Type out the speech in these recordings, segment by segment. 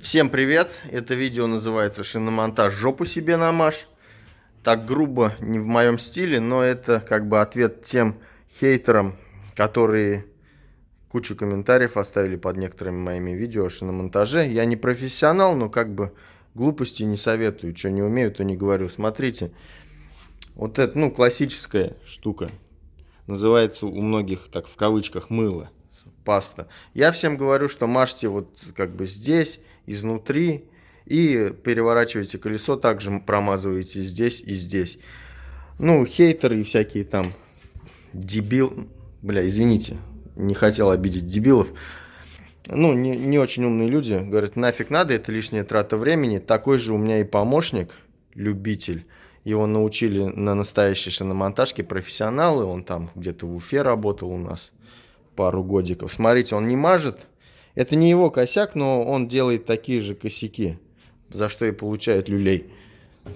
Всем привет! Это видео называется «Шиномонтаж жопу себе намажь». Так грубо, не в моем стиле, но это как бы ответ тем хейтерам, которые кучу комментариев оставили под некоторыми моими видео о шиномонтаже. Я не профессионал, но как бы глупости не советую. Что не умею, то не говорю. Смотрите, вот это, ну, классическая штука. Называется у многих, так в кавычках, мыло паста. Я всем говорю, что мажьте вот как бы здесь, изнутри, и переворачивайте колесо, также промазываете здесь и здесь. Ну, хейтеры и всякие там дебил... Бля, извините, не хотел обидеть дебилов. Ну, не, не очень умные люди говорят, нафиг надо, это лишняя трата времени. Такой же у меня и помощник, любитель. Его научили на настоящей шиномонтажке профессионалы. Он там где-то в Уфе работал у нас пару годиков. Смотрите, он не мажет. Это не его косяк, но он делает такие же косяки, за что и получает люлей.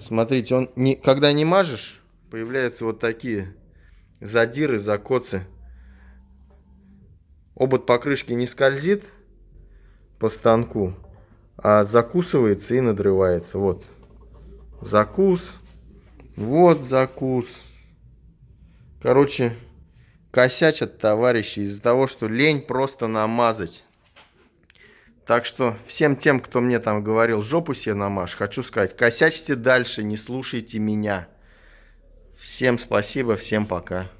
Смотрите, он не, когда не мажешь, появляются вот такие задиры, закоцы. Обод покрышки не скользит по станку, а закусывается и надрывается. Вот закус, вот закус. Короче, косячат товарищи из-за того, что лень просто намазать. Так что всем тем, кто мне там говорил, жопу себе намажь, хочу сказать, косячьте дальше, не слушайте меня. Всем спасибо, всем пока.